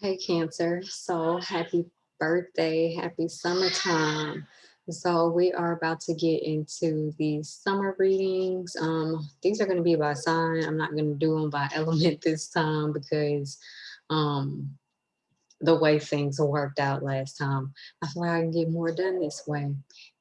Hey, Cancer. So happy birthday. Happy summertime. So we are about to get into the summer readings. Um, these are going to be by sign. I'm not going to do them by element this time because um, the way things worked out last time. I feel like I can get more done this way.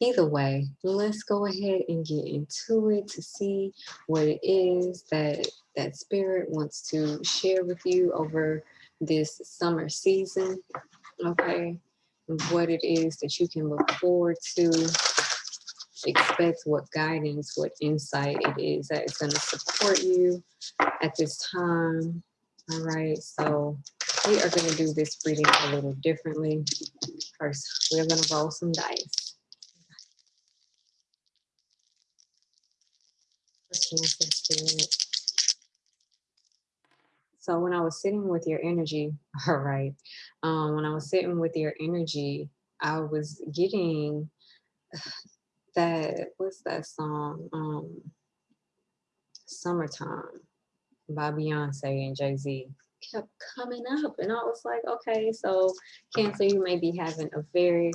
Either way, let's go ahead and get into it to see what it is that that spirit wants to share with you over this summer season. Okay, what it is that you can look forward to, expect what guidance, what insight it is that is going to support you at this time. All right, so we are going to do this reading a little differently. First, we're going to roll some dice. So when I was sitting with your energy, all right, um, when I was sitting with your energy, I was getting that, what's that song? Um, Summertime by Beyonce and Jay-Z kept coming up and I was like, okay, so Cancer, you may be having a very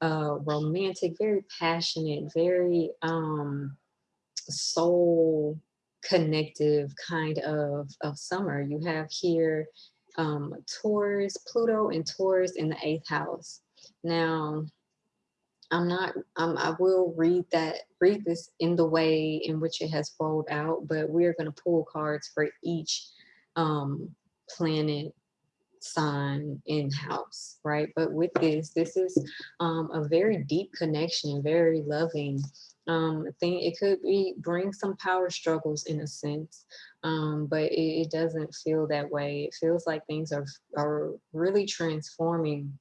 uh, romantic, very passionate, very um, soul connective kind of, of summer. You have here um, Taurus, Pluto and Taurus in the eighth house. Now, I'm not, um, I will read that, read this in the way in which it has rolled out, but we're going to pull cards for each um, planet sign in house, right? But with this, this is um, a very deep connection, very loving um, thing. It could be bring some power struggles in a sense, um, but it, it doesn't feel that way. It feels like things are, are really transforming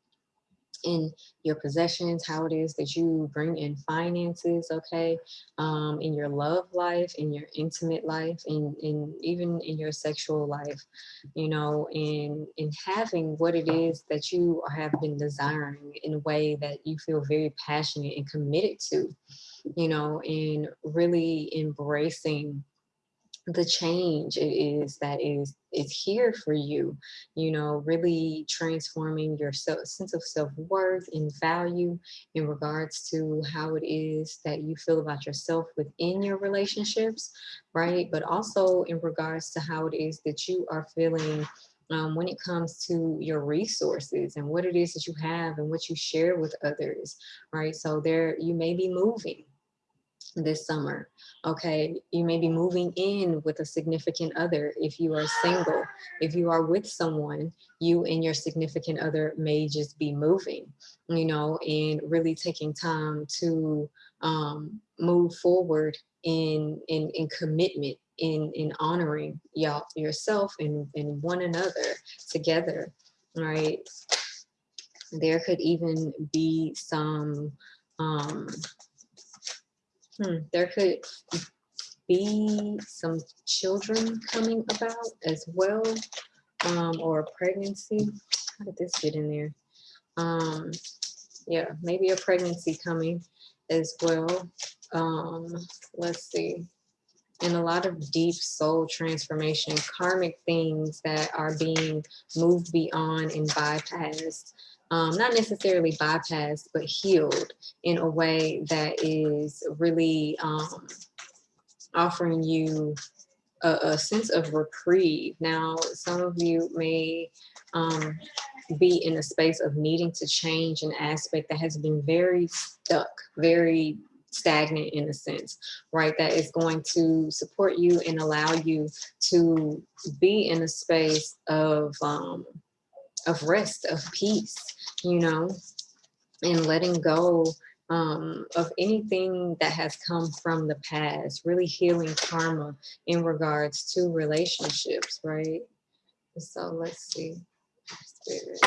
in your possessions, how it is that you bring in finances, okay, um, in your love life, in your intimate life, in, in even in your sexual life, you know, in, in having what it is that you have been desiring in a way that you feel very passionate and committed to, you know, and really embracing the change it is that is is here for you you know really transforming your sense of self-worth and value in regards to how it is that you feel about yourself within your relationships right? But also in regards to how it is that you are feeling um, when it comes to your resources and what it is that you have and what you share with others right? So there you may be moving this summer. Okay, you may be moving in with a significant other if you are single. If you are with someone, you and your significant other may just be moving, you know, and really taking time to um, move forward in, in, in commitment, in, in honoring y'all yourself and, and one another together, right? There could even be some um, Hmm, there could be some children coming about as well, um, or a pregnancy. How did this get in there? Um, yeah, maybe a pregnancy coming as well. Um, let's see. And a lot of deep soul transformation, karmic things that are being moved beyond and bypassed um, not necessarily bypassed, but healed in a way that is really um, offering you a, a, sense of reprieve. Now, some of you may um, be in a space of needing to change an aspect that has been very stuck, very stagnant in a sense, right? That is going to support you and allow you to be in a space of um, of rest, of peace, you know, and letting go um, of anything that has come from the past, really healing karma in regards to relationships, right? So let's see. Spirit.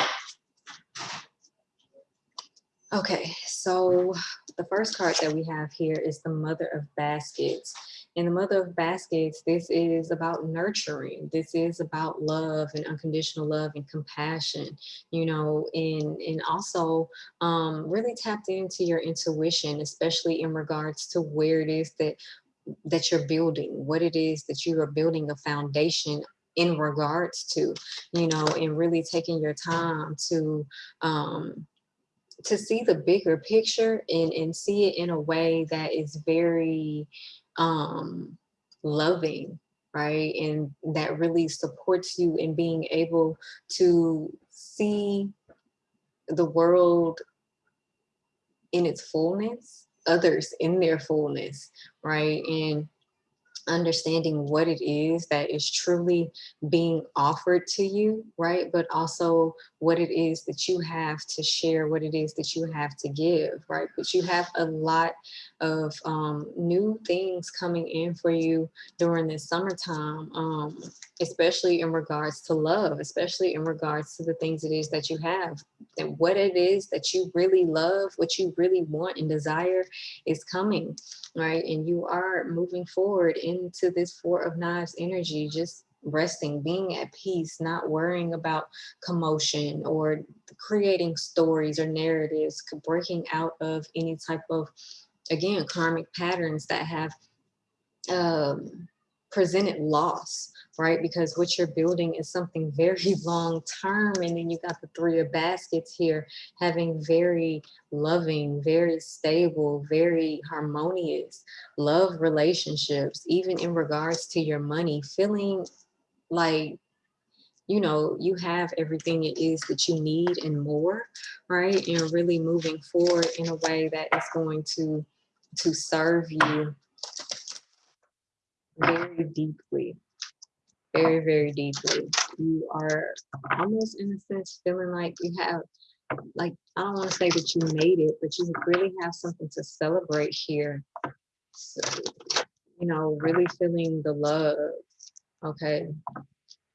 Okay, so the first card that we have here is the Mother of Baskets. In the Mother of Baskets, this is about nurturing. This is about love and unconditional love and compassion, you know, and, and also um, really tapped into your intuition, especially in regards to where it is that that you're building, what it is that you are building a foundation in regards to, you know, and really taking your time to um, to see the bigger picture and, and see it in a way that is very um, loving, right? And that really supports you in being able to see the world in its fullness, others in their fullness, right? And understanding what it is that is truly being offered to you, right? But also what it is that you have to share, what it is that you have to give, right? But you have a lot of um, new things coming in for you during this summertime, um, especially in regards to love, especially in regards to the things it is that you have and what it is that you really love, what you really want and desire is coming, right? And you are moving forward into this Four of Knives energy, just resting, being at peace, not worrying about commotion or creating stories or narratives, breaking out of any type of, again, karmic patterns that have um, presented loss right? Because what you're building is something very long term. And then you got the three of baskets here, having very loving, very stable, very harmonious love relationships, even in regards to your money, feeling like you know, you have everything it is that you need and more, right? And really moving forward in a way that is going to to serve you very deeply very, very deeply. You are almost in a sense feeling like you have, like, I don't want to say that you made it, but you really have something to celebrate here. So, you know, really feeling the love. Okay.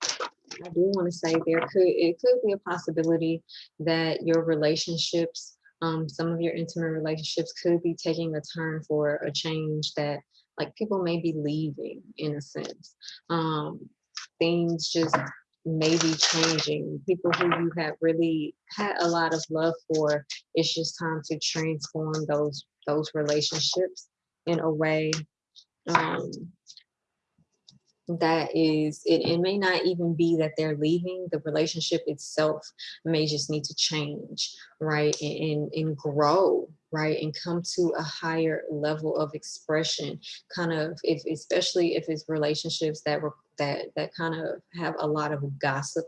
I do want to say there could, it could be a possibility that your relationships, um, some of your intimate relationships could be taking a turn for a change that like people may be leaving in a sense. Um, things just may be changing. People who you have really had a lot of love for, it's just time to transform those those relationships in a way um, that is, it, it may not even be that they're leaving, the relationship itself may just need to change, right? And, and, and grow, right? And come to a higher level of expression, kind of, if especially if it's relationships that were that that kind of have a lot of gossip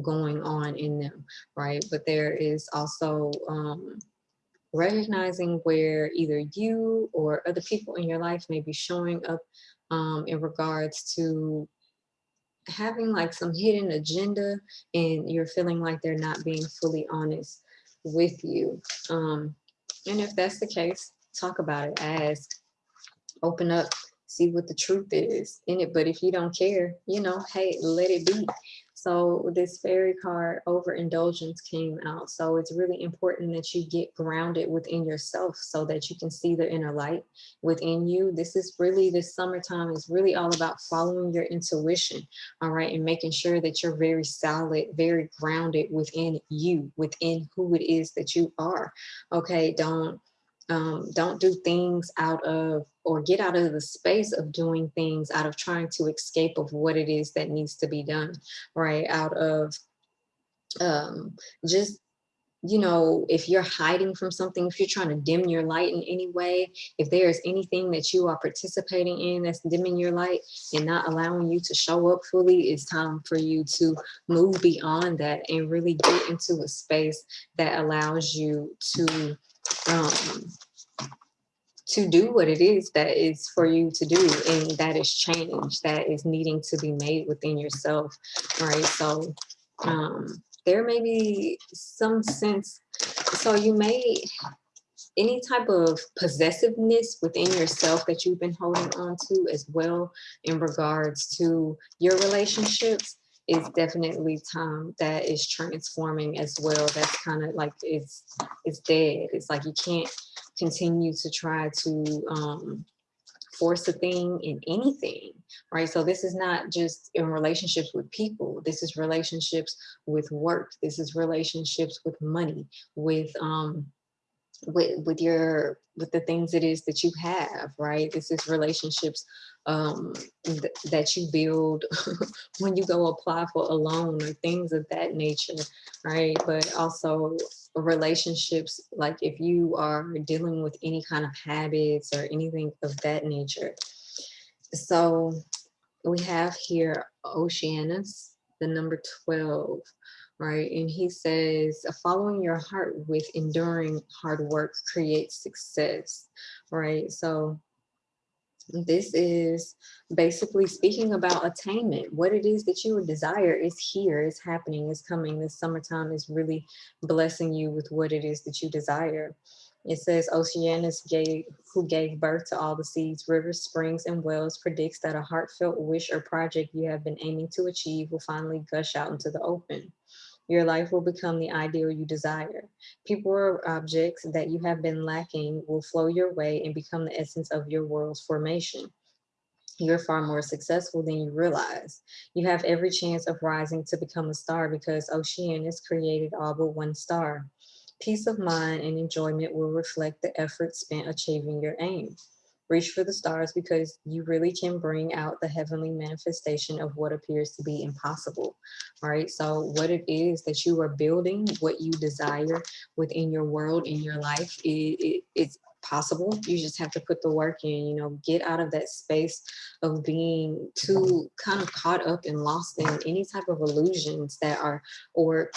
going on in them, right? But there is also um, recognizing where either you or other people in your life may be showing up um, in regards to having like some hidden agenda and you're feeling like they're not being fully honest with you. Um, and if that's the case, talk about it, ask, open up, see what the truth is in it. But if you don't care, you know, hey, let it be. So this fairy card overindulgence came out. So it's really important that you get grounded within yourself so that you can see the inner light within you. This is really, this summertime is really all about following your intuition, all right, and making sure that you're very solid, very grounded within you, within who it is that you are. Okay, don't um, don't do things out of or get out of the space of doing things out of trying to escape of what it is that needs to be done right? Out of um, just you know, if you're hiding from something, if you're trying to dim your light in any way, if there is anything that you are participating in that's dimming your light and not allowing you to show up fully, it's time for you to move beyond that and really get into a space that allows you to um, to do what it is that is for you to do and that is change that is needing to be made within yourself right? So um there may be some sense so you may any type of possessiveness within yourself that you've been holding on to as well in regards to your relationships is definitely time that is transforming as well. That's kind of like it's it's dead. It's like you can't continue to try to um, force a thing in anything, right? So this is not just in relationships with people. This is relationships with work. This is relationships with money, with um, with with your with the things it is that you have, right? This is relationships um, th that you build when you go apply for a loan or things of that nature, right? But also relationships, like if you are dealing with any kind of habits or anything of that nature. So we have here Oceanus, the number 12, right? And he says, following your heart with enduring hard work creates success, right? So this is basically speaking about attainment. What it is that you desire is here, is happening, is coming. This summertime is really blessing you with what it is that you desire. It says Oceanus gave, who gave birth to all the seeds, rivers, springs, and wells, predicts that a heartfelt wish or project you have been aiming to achieve will finally gush out into the open. Your life will become the ideal you desire. People or objects that you have been lacking will flow your way and become the essence of your world's formation. You're far more successful than you realize. You have every chance of rising to become a star because Oceanus created all but one star. Peace of mind and enjoyment will reflect the effort spent achieving your aim. Reach for the stars because you really can bring out the heavenly manifestation of what appears to be impossible, right? So what it is that you are building, what you desire within your world, in your life, it, it, it's possible. You just have to put the work in, you know, get out of that space of being too kind of caught up and lost in any type of illusions that are, or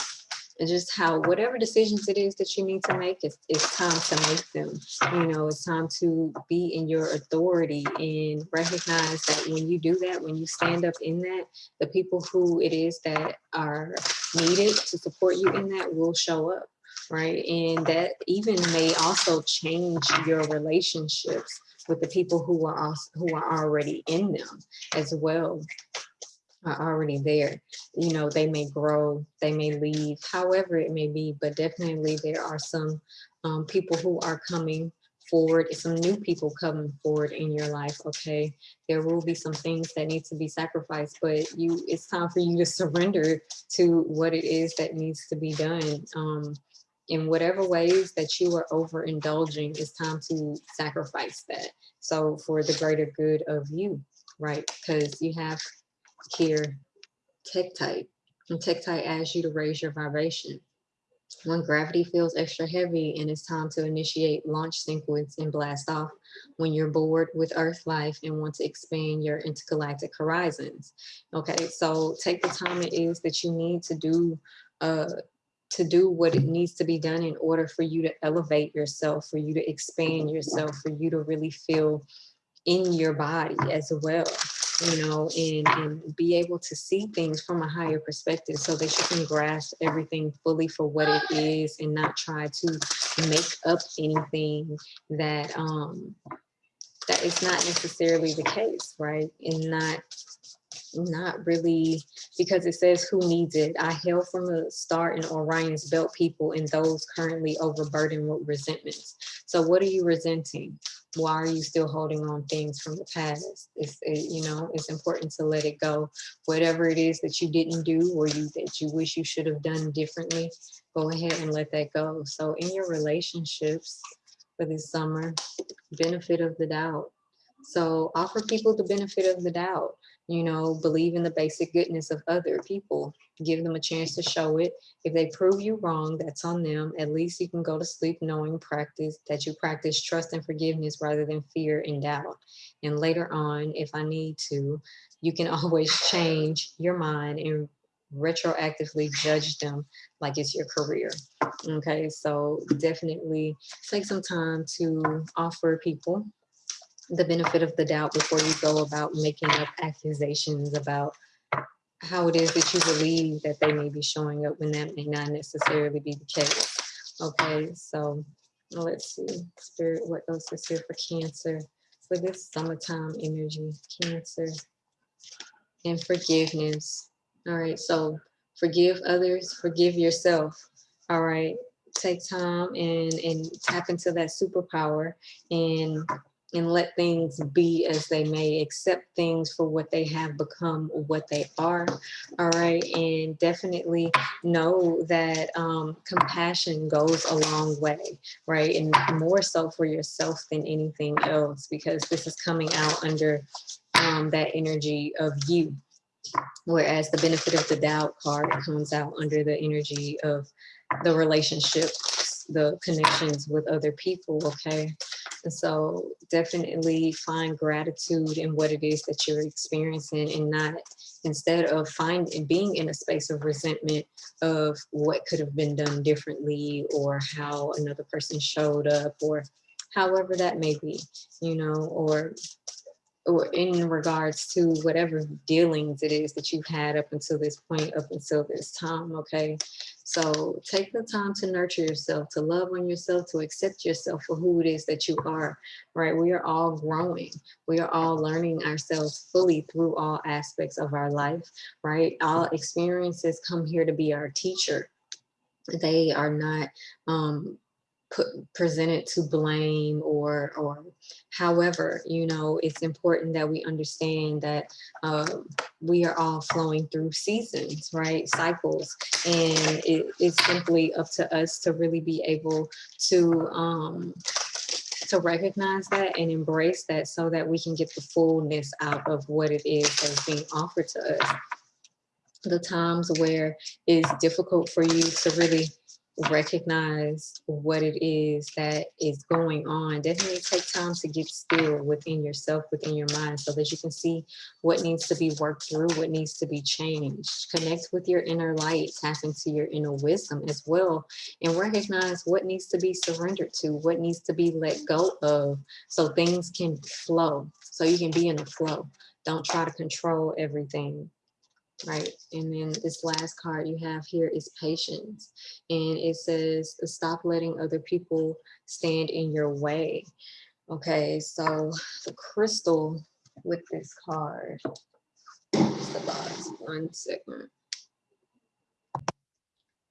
and just how whatever decisions it is that you need to make, it's, it's time to make them. You know, it's time to be in your authority and recognize that when you do that, when you stand up in that, the people who it is that are needed to support you in that will show up right? And that even may also change your relationships with the people who are also, who are already in them as well are already there. You know, they may grow, they may leave, however it may be, but definitely there are some um, people who are coming forward, some new people coming forward in your life, okay? There will be some things that need to be sacrificed, but you, it's time for you to surrender to what it is that needs to be done. Um, in whatever ways that you are overindulging, it's time to sacrifice that. So for the greater good of you, right? Because you have here, Tektite. And Tektite asks you to raise your vibration. When gravity feels extra heavy and it's time to initiate launch sequence and blast off, when you're bored with Earth life and want to expand your intergalactic horizons. Okay, so take the time it is that you need to do uh, to do what it needs to be done in order for you to elevate yourself, for you to expand yourself, for you to really feel in your body as well you know, and, and be able to see things from a higher perspective so that you can grasp everything fully for what it is and not try to make up anything that um that is not necessarily the case, right? And not not really because it says who needs it. I hail from the star in Orion's belt people and those currently overburdened with resentments. So what are you resenting? Why are you still holding on things from the past? It's, it, you know, it's important to let it go. Whatever it is that you didn't do or you that you wish you should have done differently, go ahead and let that go. So in your relationships for this summer, benefit of the doubt. So offer people the benefit of the doubt you know, believe in the basic goodness of other people. Give them a chance to show it. If they prove you wrong, that's on them. At least you can go to sleep knowing practice that you practice trust and forgiveness rather than fear and doubt. And later on, if I need to, you can always change your mind and retroactively judge them like it's your career. Okay, so definitely take some time to offer people the benefit of the doubt before you go about making up accusations about how it is that you believe that they may be showing up when that may not necessarily be the case. Okay, so let's see, spirit, what else is here for cancer? For this summertime energy, cancer and forgiveness. All right, so forgive others, forgive yourself. All right, take time and, and tap into that superpower and and let things be as they may, accept things for what they have become, what they are. All right. And definitely know that um, compassion goes a long way, right? And more so for yourself than anything else, because this is coming out under um, that energy of you. Whereas the benefit of the doubt card comes out under the energy of the relationships, the connections with other people, okay? And so definitely find gratitude in what it is that you're experiencing and not instead of finding being in a space of resentment of what could have been done differently or how another person showed up or however that may be, you know, or or in regards to whatever dealings it is that you've had up until this point, up until this time, okay? So take the time to nurture yourself, to love on yourself, to accept yourself for who it is that you are, right? We are all growing. We are all learning ourselves fully through all aspects of our life, right? All experiences come here to be our teacher. They are not um, put presented to blame or or however you know it's important that we understand that uh, we are all flowing through seasons right cycles. And it, it's simply up to us to really be able to um to recognize that and embrace that so that we can get the fullness out of what it is that's being offered to us. The times where it's difficult for you to really recognize what it is that is going on, definitely take time to get still within yourself, within your mind, so that you can see what needs to be worked through, what needs to be changed. Connect with your inner light, tap into your inner wisdom as well, and recognize what needs to be surrendered to, what needs to be let go of, so things can flow, so you can be in a flow. Don't try to control everything right? And then this last card you have here is patience. And it says, stop letting other people stand in your way. Okay, so the crystal with this card, the box, one second.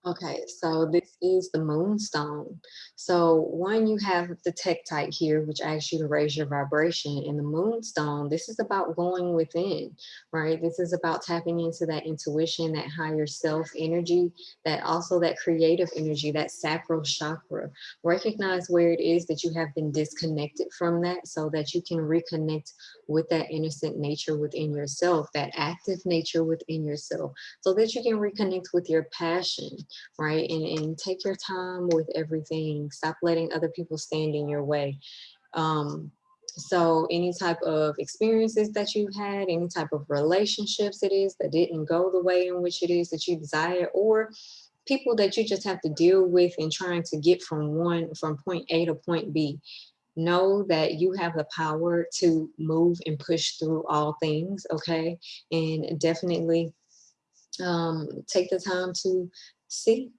Okay, so this is the moonstone. So one, you have the tektite here, which asks you to raise your vibration. And the moonstone, this is about going within, right? This is about tapping into that intuition, that higher self energy, that also that creative energy, that sacral chakra. Recognize where it is that you have been disconnected from that so that you can reconnect with that innocent nature within yourself, that active nature within yourself, so that you can reconnect with your passion right? And, and take your time with everything. Stop letting other people stand in your way. Um, so any type of experiences that you've had, any type of relationships it is that didn't go the way in which it is that you desire, or people that you just have to deal with and trying to get from one, from point A to point B know that you have the power to move and push through all things okay? And definitely um, take the time to see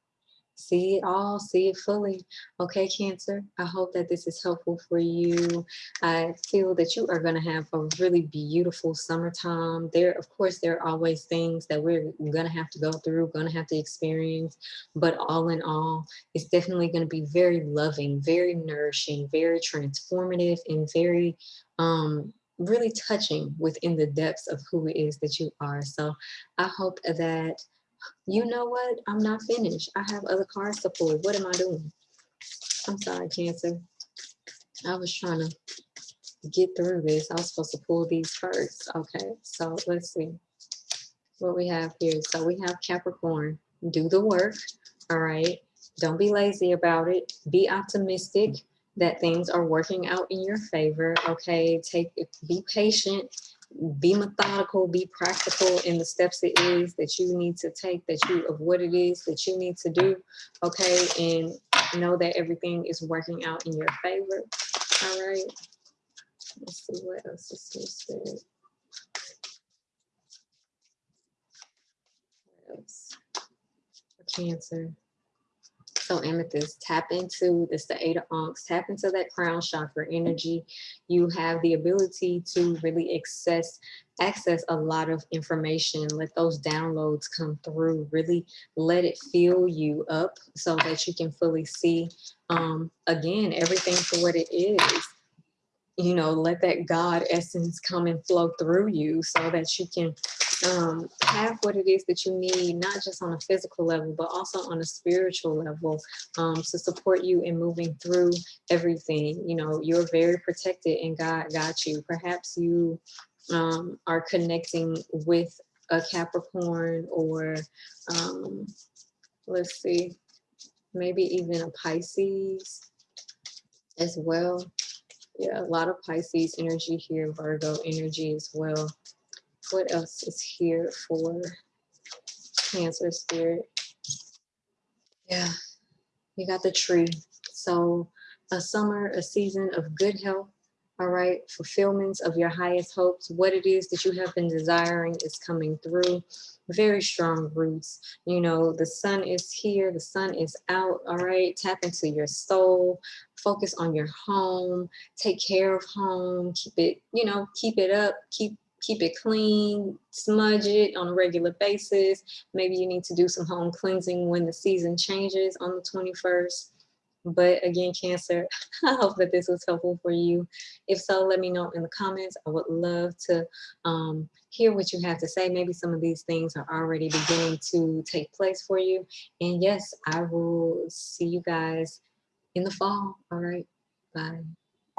see it all, see it fully. Okay, Cancer, I hope that this is helpful for you. I feel that you are going to have a really beautiful summertime. There, of course, there are always things that we're going to have to go through, going to have to experience, but all in all, it's definitely going to be very loving, very nourishing, very transformative, and very um, really touching within the depths of who it is that you are. So I hope that you know what? I'm not finished. I have other cards to pull. What am I doing? I'm sorry, Cancer. I was trying to get through this. I was supposed to pull these first. Okay, so let's see what we have here. So we have Capricorn. Do the work. All right. Don't be lazy about it. Be optimistic that things are working out in your favor. Okay. Take be patient be methodical, be practical in the steps it is that you need to take, that you of what it is that you need to do, okay? And know that everything is working out in your favor. All right. Let's see what else is here What else? Cancer. So amethyst, tap into this the eight of ankhs, tap into that crown chakra energy. You have the ability to really access access a lot of information. Let those downloads come through. Really let it fill you up so that you can fully see um, again everything for what it is you know, let that God essence come and flow through you so that you can um, have what it is that you need, not just on a physical level, but also on a spiritual level um, to support you in moving through everything. You know, you're very protected and God got you. Perhaps you um, are connecting with a Capricorn or um, let's see, maybe even a Pisces as well. Yeah, a lot of Pisces energy here, Virgo energy as well. What else is here for Cancer spirit? Yeah, you got the tree. So a summer, a season of good health, all right, fulfillments of your highest hopes, what it is that you have been desiring is coming through. Very strong roots. You know, the sun is here, the sun is out, all right. Tap into your soul, focus on your home, take care of home, keep it, you know, keep it up, keep keep it clean, smudge it on a regular basis. Maybe you need to do some home cleansing when the season changes on the 21st. But again, Cancer, I hope that this was helpful for you. If so, let me know in the comments. I would love to um, hear what you have to say. Maybe some of these things are already beginning to take place for you. And yes, I will see you guys in the fall. All right, bye.